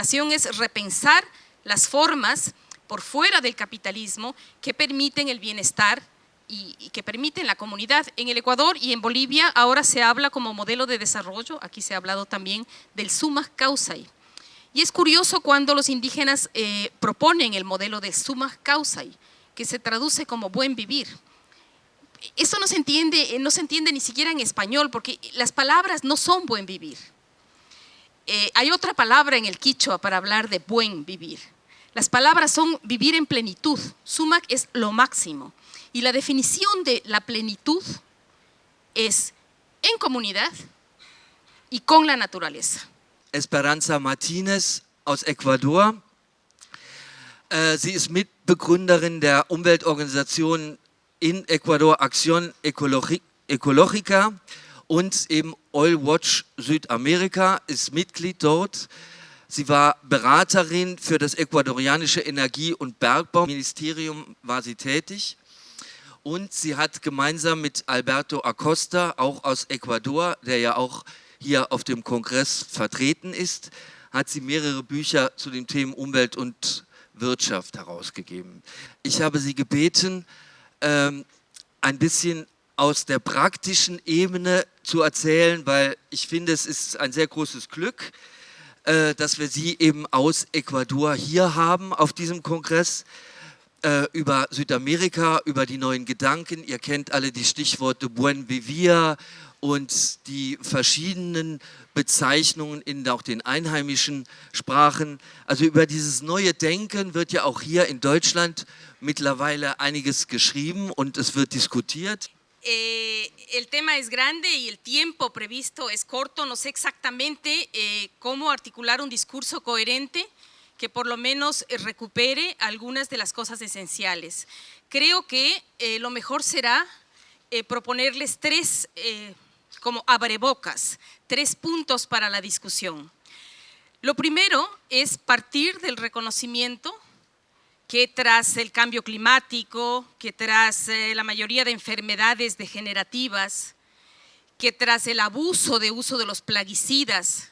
Es repensar las formas por fuera del capitalismo que permiten el bienestar y, que permiten la comunidad. En el Ecuador y en Bolivia ahora se habla como modelo de desarrollo, aquí se ha hablado también del summa causai. Y es curioso cuando los indígenas eh, proponen el modelo de summa causai, que se traduce como buen vivir. Eso no se entiende, no se entiende ni siquiera en español, porque las palabras no son buen vivir. Eh, hay otra palabra en el quichua para hablar de buen vivir. Las palabras son vivir en plenitud. Sumac es lo máximo. Y la definición de la plenitud es en comunidad y con la naturaleza. Esperanza Martinez aus Ecuador. Äh, sie ist Mitbegründerin der Umweltorganisation in Ecuador Acción Ecologica und eben Oil Watch Südamerika, ist Mitglied dort. Sie war Beraterin für das ecuadorianische Energie- und Bergbauministerium, war sie tätig. Und sie hat gemeinsam mit Alberto Acosta, auch aus Ecuador, der ja auch hier auf dem Kongress vertreten ist, hat sie mehrere Bücher zu den Themen Umwelt und Wirtschaft herausgegeben. Ich habe sie gebeten, ähm, ein bisschen aus der praktischen Ebene zu erzählen, weil ich finde, es ist ein sehr großes Glück, äh, dass wir Sie eben aus Ecuador hier haben auf diesem Kongress äh, über Südamerika, über die neuen Gedanken. Ihr kennt alle die Stichworte Buen Vivir und die verschiedenen Bezeichnungen in auch den einheimischen Sprachen. Also über dieses neue Denken wird ja auch hier in Deutschland mittlerweile einiges geschrieben und es wird diskutiert. Eh, el tema es grande y el tiempo previsto es corto. No sé exactamente eh, cómo articular un discurso coherente que por lo menos eh, recupere algunas de las cosas esenciales. Creo que lo mejor será proponerles tres, como abrebocas, tres puntos para la discusión. Lo primero es partir del reconocimiento que tras el cambio climático, que tras eh, la mayoría de enfermedades degenerativas, que tras el abuso de uso de los plaguicidas,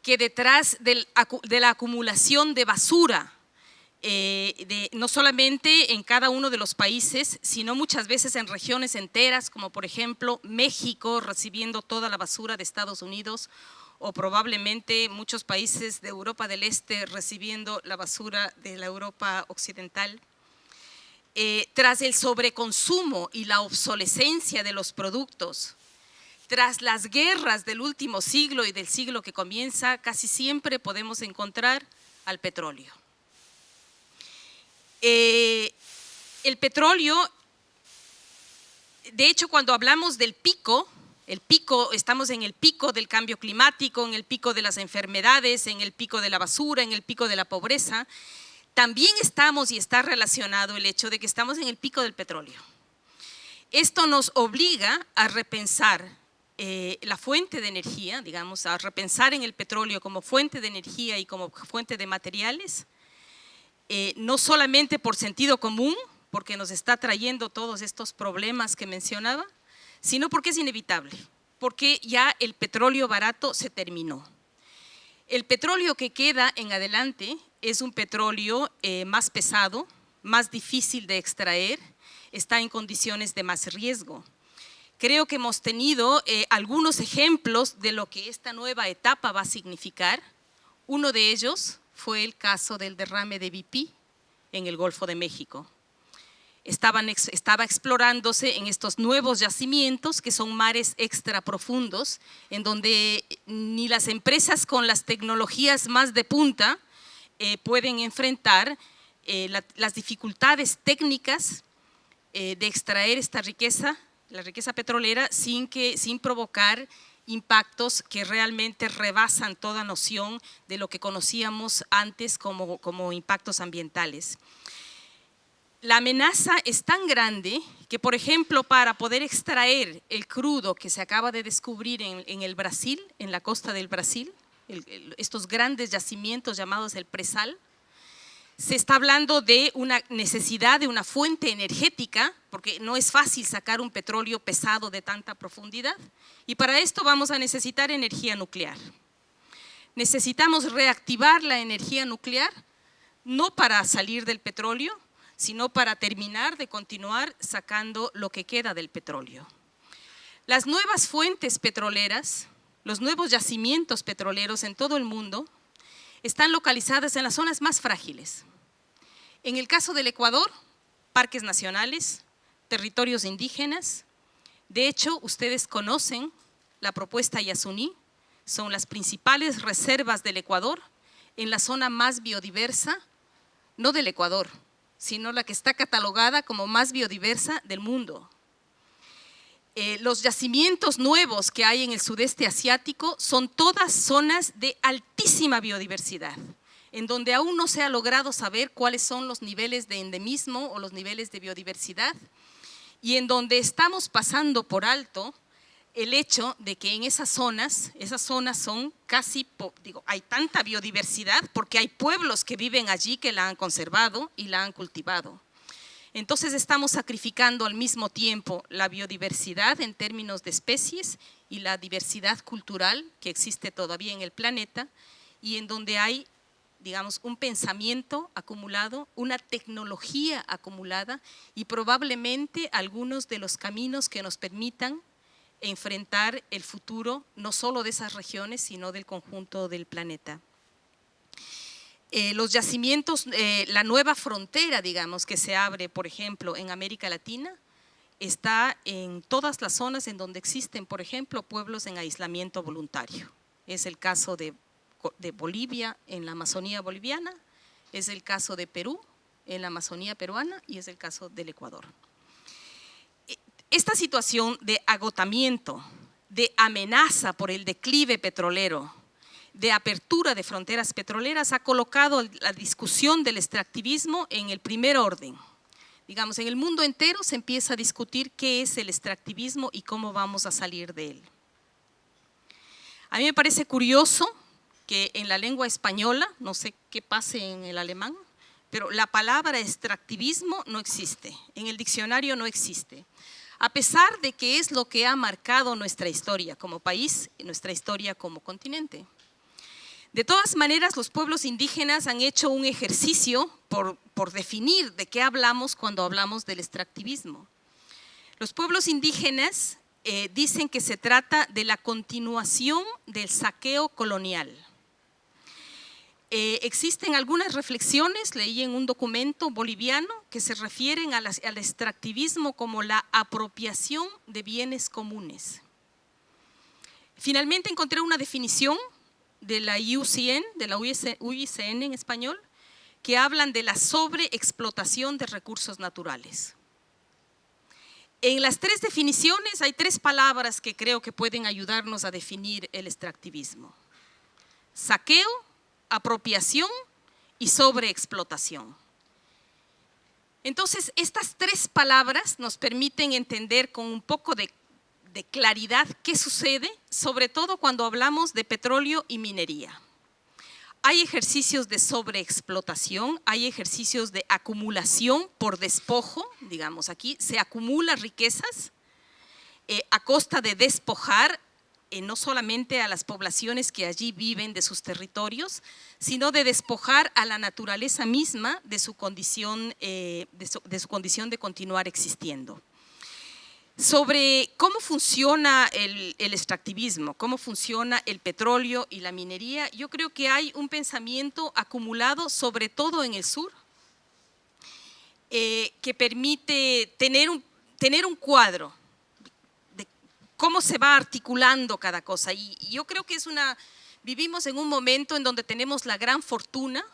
que detrás de la acumulación de basura, eh, no solamente en cada uno de los países, sino muchas veces en regiones enteras, como por ejemplo México recibiendo toda la basura de Estados Unidos, o probablemente muchos países de Europa del Este recibiendo la basura de la Europa occidental. Eh, tras el sobreconsumo y la obsolescencia de los productos, tras las guerras del último siglo y del siglo que comienza, casi siempre podemos encontrar al petróleo. Eh, el petróleo, de hecho cuando hablamos del pico, el pico, estamos en el pico del cambio climático, en el pico de las enfermedades, en el pico de la basura, en el pico de la pobreza. También estamos y está relacionado el hecho de que estamos en el pico del petróleo. Esto nos obliga a repensar eh, la fuente de energía, digamos, a repensar en el petróleo como fuente de energía y como fuente de materiales, eh, no solamente por sentido común, porque nos está trayendo todos estos problemas que mencionaba, sino porque es inevitable, porque ya el petróleo barato se terminó. El petróleo que queda en adelante es un petróleo eh, más pesado, más difícil de extraer, está en condiciones de más riesgo. Creo que hemos tenido eh, algunos ejemplos de lo que esta nueva etapa va a significar. Uno de ellos fue el caso del derrame de BP en el Golfo de México estaban, estaba explorándose en estos nuevos yacimientos que son mares extra profundos, en donde ni las empresas con las tecnologías más de punta eh, pueden enfrentar eh, las dificultades técnicas eh, de extraer esta riqueza, la riqueza petrolera, sin, que, sin provocar impactos que realmente rebasan toda noción de lo que conocíamos antes como, como impactos ambientales la amenaza es tan grande que, por ejemplo, para poder extraer el crudo que se acaba de descubrir en, el Brasil, en la costa del Brasil, estos grandes yacimientos llamados el presal, se está hablando de una necesidad de una fuente energética, porque no es fácil sacar un petróleo pesado de tanta profundidad, y para esto vamos a necesitar energía nuclear. Necesitamos reactivar la energía nuclear, no para salir del petróleo, sino para terminar de continuar sacando lo que queda del petróleo. Las nuevas fuentes petroleras, los nuevos yacimientos petroleros en todo el mundo, están localizadas en las zonas más frágiles. En el caso del Ecuador, parques nacionales, territorios indígenas. De hecho, ustedes conocen la propuesta Yasuní, son las principales reservas del Ecuador en la zona más biodiversa, no del Ecuador, sino la que está catalogada como más biodiversa del mundo. Eh, los yacimientos nuevos que hay en el sudeste asiático son todas zonas de altísima biodiversidad, en donde aún no se ha logrado saber cuáles son los niveles de endemismo o los niveles de biodiversidad, y en donde estamos pasando por alto el hecho de que en esas zonas, esas zonas son casi, digo, hay tanta biodiversidad porque hay pueblos que viven allí que la han conservado y la han cultivado. Entonces estamos sacrificando al mismo tiempo la biodiversidad en términos de especies y la diversidad cultural que existe todavía en el planeta y en donde hay, digamos, un pensamiento acumulado, una tecnología acumulada y probablemente algunos de los caminos que nos permitan enfrentar el futuro no solo de esas regiones, sino del conjunto del planeta. Eh, los yacimientos, eh, la nueva frontera, digamos, que se abre, por ejemplo, en América Latina, está en todas las zonas en donde existen, por ejemplo, pueblos en aislamiento voluntario. Es el caso de, de Bolivia en la Amazonía boliviana, es el caso de Perú en la Amazonía peruana y es el caso del Ecuador. Esta situación de agotamiento, de amenaza por el declive petrolero, de apertura de fronteras petroleras ha colocado la discusión del extractivismo en el primer orden. Digamos, en el mundo entero se empieza a discutir qué es el extractivismo y cómo vamos a salir de él. A mí me parece curioso que en la lengua española, no sé qué pase en el alemán, pero la palabra extractivismo no existe, en el diccionario no existe a pesar de que es lo que ha marcado nuestra historia como país y nuestra historia como continente. De todas maneras, los pueblos indígenas han hecho un ejercicio por, definir de qué hablamos cuando hablamos del extractivismo. Los pueblos indígenas eh, dicen que se trata de la continuación del saqueo colonial. Eh, existen algunas reflexiones, leí en un documento boliviano, que se refieren al extractivismo como la apropiación de bienes comunes. Finalmente encontré una definición de la UCN, de la UICN en español, que hablan de la sobreexplotación de recursos naturales. En las tres definiciones hay tres palabras que creo que pueden ayudarnos a definir el extractivismo. Saqueo, apropiación y sobreexplotación. Entonces, estas tres palabras nos permiten entender con un poco de, claridad qué sucede, sobre todo cuando hablamos de petróleo y minería. Hay ejercicios de sobreexplotación, hay ejercicios de acumulación por despojo, digamos aquí, se acumula riquezas eh, a costa de despojar eh, no solamente a las poblaciones que allí viven de sus territorios, sino de despojar a la naturaleza misma de su condición, eh, de, su, condición de continuar existiendo. Sobre cómo funciona el, extractivismo, cómo funciona el petróleo y la minería, yo creo que hay un pensamiento acumulado, sobre todo en el sur, eh, que permite tener un, tener un cuadro cómo se va articulando cada cosa. Y, yo creo que es una, vivimos en un momento en donde tenemos la gran fortuna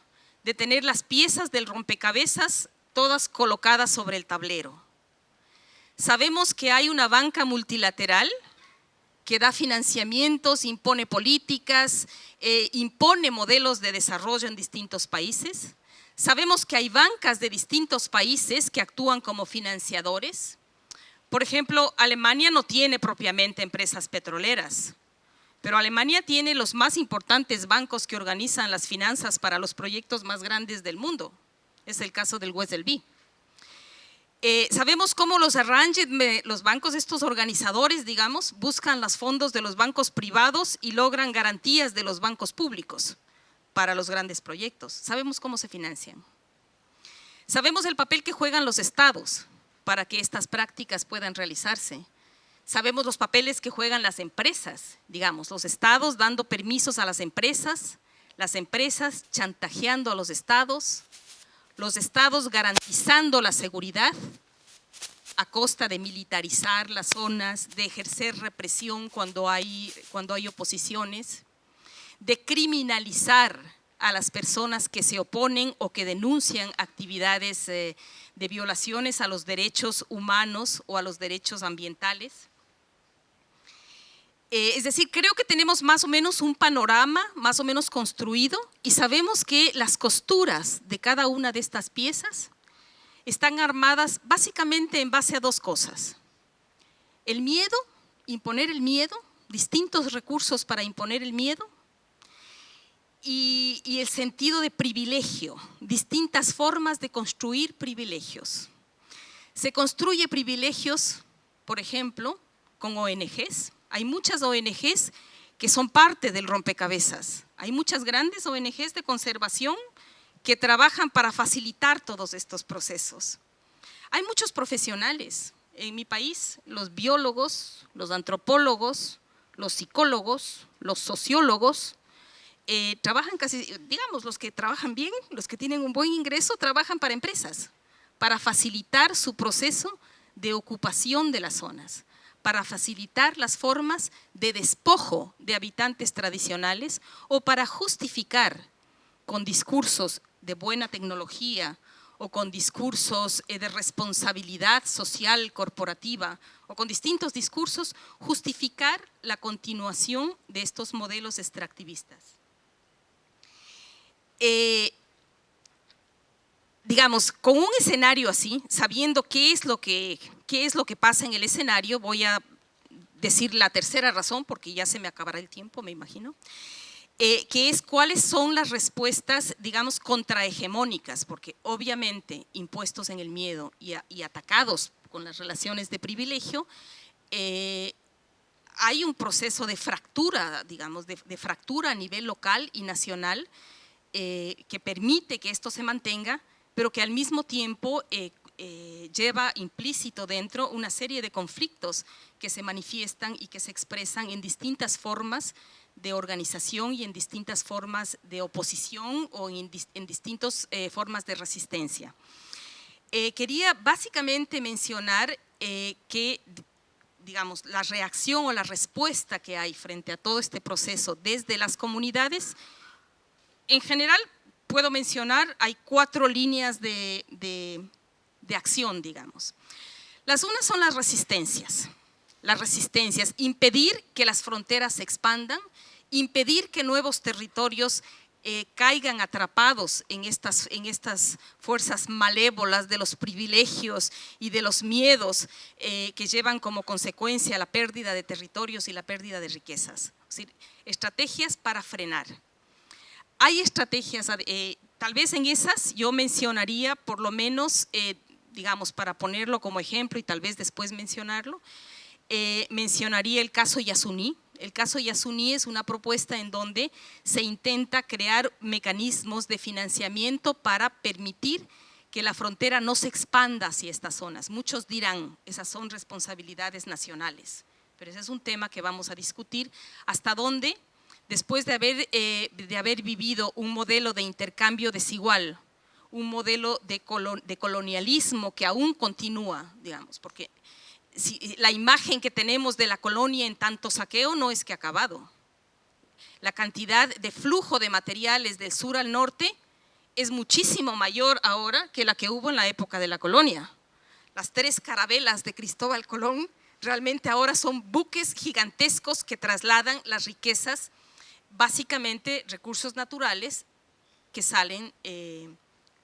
de tener las piezas del rompecabezas todas colocadas sobre el tablero. Sabemos que hay una banca multilateral que da financiamientos, impone políticas, eh, impone modelos de desarrollo en distintos países. Sabemos que hay bancas de distintos países que actúan como financiadores. Por ejemplo, Alemania no tiene propiamente empresas petroleras, pero Alemania tiene los más importantes bancos que organizan las finanzas para los proyectos más grandes del mundo. Es el caso del Wesselby. Eh, sabemos cómo los arranges, los bancos, estos organizadores, digamos, buscan los fondos de los bancos privados y logran garantías de los bancos públicos para los grandes proyectos. Sabemos cómo se financian. Sabemos el papel que juegan los estados para que estas prácticas puedan realizarse. Sabemos los papeles que juegan las empresas, digamos, los estados dando permisos a las empresas, las empresas chantajeando a los estados, los estados garantizando la seguridad a costa de militarizar las zonas, de ejercer represión cuando hay, cuando hay oposiciones, de criminalizar a las personas que se oponen o que denuncian actividades eh, de violaciones a los derechos humanos o a los derechos ambientales. Eh, es decir, creo que tenemos más o menos un panorama más o menos construido y sabemos que las costuras de cada una de estas piezas están armadas básicamente en base a dos cosas. El miedo, imponer el miedo, distintos recursos para imponer el miedo y, el sentido de privilegio, distintas formas de construir privilegios. Se construye privilegios, por ejemplo, con ONGs, hay muchas ONGs que son parte del rompecabezas. Hay muchas grandes ONGs de conservación que trabajan para facilitar todos estos procesos. Hay muchos profesionales en mi país, los biólogos, los antropólogos, los psicólogos, los sociólogos, eh, trabajan casi, digamos, los que trabajan bien, los que tienen un buen ingreso, trabajan para empresas, para facilitar su proceso de ocupación de las zonas para facilitar las formas de despojo de habitantes tradicionales o para justificar con discursos de buena tecnología o con discursos eh, de responsabilidad social corporativa o con distintos discursos, justificar la continuación de estos modelos extractivistas. Eh, digamos, con un escenario así, sabiendo qué es lo que qué es lo que pasa en el escenario, voy a decir la tercera razón, porque ya se me acabará el tiempo, me imagino, eh, que es cuáles son las respuestas, digamos, contrahegemónicas, porque obviamente impuestos en el miedo y, atacados con las relaciones de privilegio, eh, hay un proceso de fractura, digamos, de, fractura a nivel local y nacional eh, que permite que esto se mantenga, pero que al mismo tiempo eh, lleva implícito dentro una serie de conflictos que se manifiestan y que se expresan en distintas formas de organización y en distintas formas de oposición o en, distintas eh, formas de resistencia. Eh, quería básicamente mencionar que digamos, la reacción o la respuesta que hay frente a todo este proceso desde las comunidades, en general puedo mencionar, hay cuatro líneas de, de acción, digamos. Las unas son las resistencias. Las resistencias, impedir que las fronteras se expandan, impedir que nuevos territorios eh, caigan atrapados en estas, en estas fuerzas malévolas de los privilegios y de los miedos eh, que llevan como consecuencia la pérdida de territorios y la pérdida de riquezas. Es decir, estrategias para frenar. Hay estrategias, eh, tal vez en esas yo mencionaría por lo menos digamos, para ponerlo como ejemplo y tal vez después mencionarlo, eh, mencionaría el caso Yasuní. El caso Yasuní es una propuesta en donde se intenta crear mecanismos de financiamiento para permitir que la frontera no se expanda hacia estas zonas. Muchos dirán, esas son responsabilidades nacionales, pero ese es un tema que vamos a discutir, hasta dónde, después de haber, eh, de haber vivido un modelo de intercambio desigual un modelo de, colonialismo que aún continúa, digamos, porque la imagen que tenemos de la colonia en tanto saqueo no es que ha acabado. La cantidad de flujo de materiales del sur al norte es muchísimo mayor ahora que la que hubo en la época de la colonia. Las tres carabelas de Cristóbal Colón realmente ahora son buques gigantescos que trasladan las riquezas, básicamente recursos naturales que salen eh,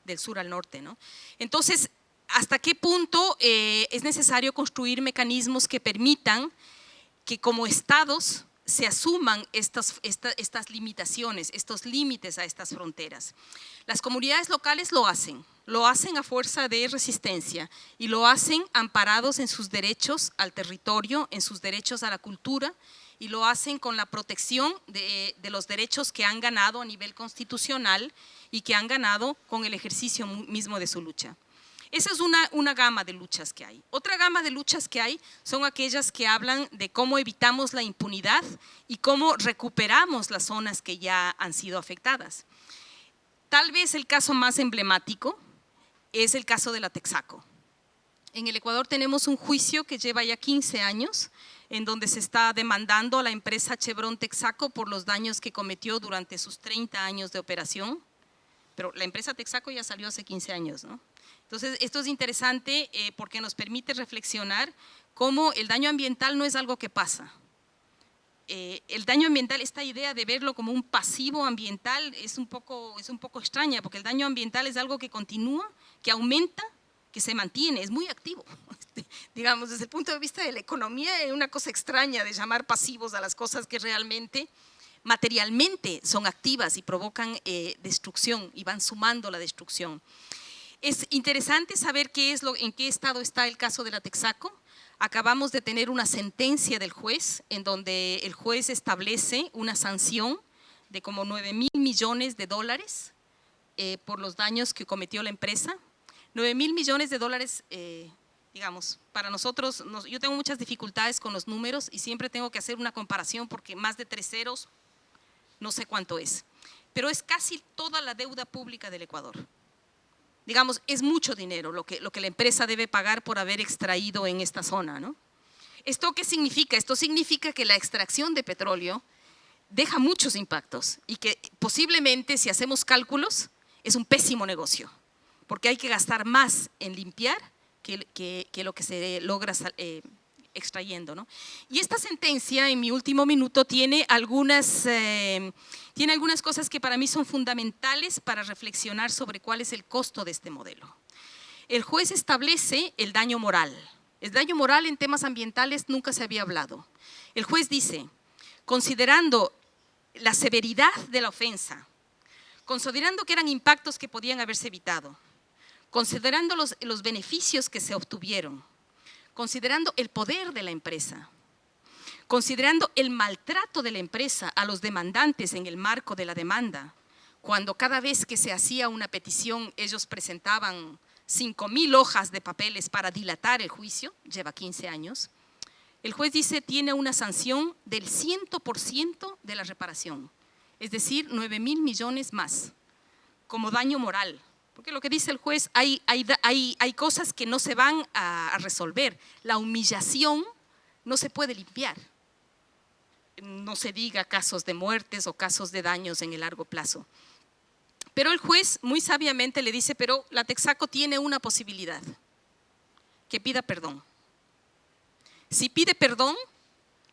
del sur al norte. ¿no? Entonces, ¿hasta qué punto eh, es necesario construir mecanismos que permitan que como estados se asuman estas, estas limitaciones, estos límites a estas fronteras. Las comunidades locales lo hacen, lo hacen a fuerza de resistencia y lo hacen amparados en sus derechos al territorio, en sus derechos a la cultura y lo hacen con la protección de, los derechos que han ganado a nivel constitucional y que han ganado con el ejercicio mismo de su lucha. Esa es una, una, gama de luchas que hay. Otra gama de luchas que hay son aquellas que hablan de cómo evitamos la impunidad y cómo recuperamos las zonas que ya han sido afectadas. Tal vez el caso más emblemático es el caso de la Texaco. En el Ecuador tenemos un juicio que lleva ya 15 años, en donde se está demandando a la empresa Chevron Texaco por los daños que cometió durante sus 30 años de operación, pero la empresa Texaco ya salió hace 15 años, ¿no? Entonces, esto es interesante eh, porque nos permite reflexionar cómo el daño ambiental no es algo que pasa. Eh, el daño ambiental, esta idea de verlo como un pasivo ambiental es un, poco, es un poco extraña, porque el daño ambiental es algo que continúa, que aumenta, que se mantiene, es muy activo. Digamos, desde el punto de vista de la economía es una cosa extraña de llamar pasivos a las cosas que realmente materialmente son activas y provocan eh, destrucción y van sumando la destrucción. Es interesante saber qué es lo, en qué estado está el caso de la Texaco. Acabamos de tener una sentencia del juez en donde el juez establece una sanción de como 9 mil millones de dólares eh, por los daños que cometió la empresa. 9 mil millones de dólares, eh, digamos, para nosotros, yo tengo muchas dificultades con los números y siempre tengo que hacer una comparación porque más de tres ceros, no sé cuánto es. Pero es casi toda la deuda pública del Ecuador digamos, es mucho dinero lo que, lo que la empresa debe pagar por haber extraído en esta zona. ¿no? ¿Esto qué significa? Esto significa que la extracción de petróleo deja muchos impactos y que posiblemente si hacemos cálculos es un pésimo negocio, porque hay que gastar más en limpiar que, que, lo que se logra eh, extrayendo. ¿no? Y esta sentencia, en mi último minuto, tiene algunas, eh, tiene algunas cosas que para mí son fundamentales para reflexionar sobre cuál es el costo de este modelo. El juez establece el daño moral. El daño moral en temas ambientales nunca se había hablado. El juez dice, considerando la severidad de la ofensa, considerando que eran impactos que podían haberse evitado, considerando los, los beneficios que se obtuvieron, considerando el poder de la empresa, considerando el maltrato de la empresa a los demandantes en el marco de la demanda, cuando cada vez que se hacía una petición ellos presentaban 5 mil hojas de papeles para dilatar el juicio, lleva 15 años, el juez dice tiene una sanción del 100% de la reparación, es decir, 9 mil millones más, como daño moral, porque lo que dice el juez, hay, hay, hay, cosas que no se van a, resolver. La humillación no se puede limpiar. No se diga casos de muertes o casos de daños en el largo plazo. Pero el juez muy sabiamente le dice, pero la Texaco tiene una posibilidad, que pida perdón. Si pide perdón,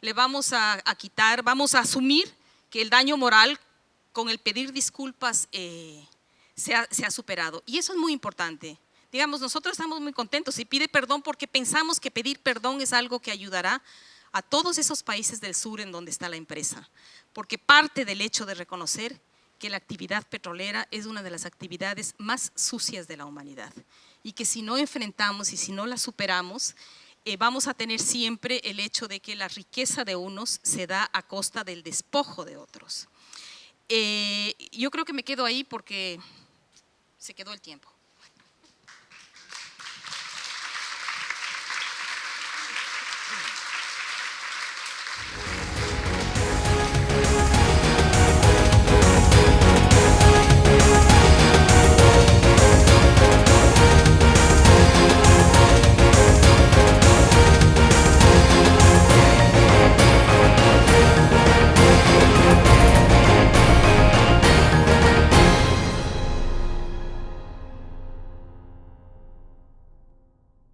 le vamos a, quitar, vamos a asumir que el daño moral con el pedir disculpas eh, se ha, superado. Y eso es muy importante. Digamos, nosotros estamos muy contentos y pide perdón porque pensamos que pedir perdón es algo que ayudará a todos esos países del sur en donde está la empresa. Porque parte del hecho de reconocer que la actividad petrolera es una de las actividades más sucias de la humanidad y que si no enfrentamos y si no la superamos, eh, vamos a tener siempre el hecho de que la riqueza de unos se da a costa del despojo de otros. Eh, yo creo que me quedo ahí porque se quedó el tiempo.